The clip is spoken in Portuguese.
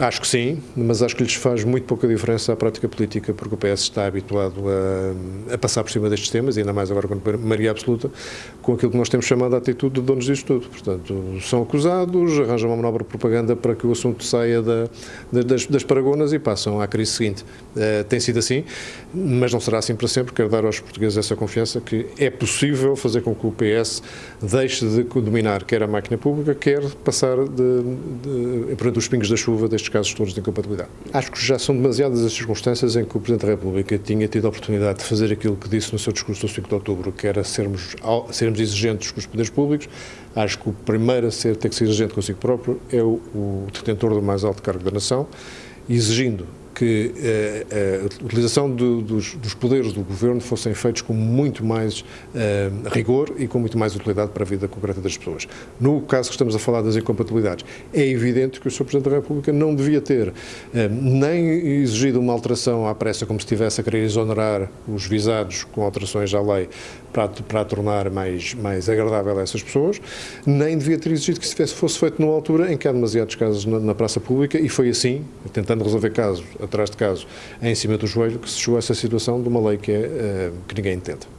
Acho que sim, mas acho que lhes faz muito pouca diferença à prática política, porque o PS está habituado a, a passar por cima destes temas, e ainda mais agora com Maria Absoluta, com aquilo que nós temos chamado a atitude de donos disto tudo. Portanto, são acusados, arranjam uma manobra de propaganda para que o assunto saia da, das, das paragonas e passam à crise seguinte. Uh, tem sido assim, mas não será assim para sempre. Quero dar aos portugueses essa confiança que é possível fazer com que o PS deixe de dominar quer a máquina pública, quer passar de, de, de, os pingos da chuva destes estes casos todos de incompatibilidade. Acho que já são demasiadas as circunstâncias em que o Presidente da República tinha tido a oportunidade de fazer aquilo que disse no seu discurso do 5 de outubro, que era sermos, sermos exigentes com os poderes públicos. Acho que o primeiro a ser, ter que ser exigente consigo próprio é o, o detentor do mais alto cargo da nação, exigindo que eh, eh, a utilização do, dos, dos, poderes do governo fossem feitos com muito mais eh, rigor e com muito mais utilidade para a vida concreta das pessoas. No caso que estamos a falar das incompatibilidades, é evidente que o Sr. Presidente da República não devia ter nem exigido uma alteração à pressa, como se estivesse a querer exonerar os visados com alterações à lei para, para a tornar mais, mais agradável a essas pessoas, nem devia ter exigido que isso fosse feito numa altura em que há demasiados casos na, na praça pública e foi assim, tentando resolver casos atrás de caso em cima do joelho que se chegou a essa situação de uma lei que, é, eh, que ninguém entende.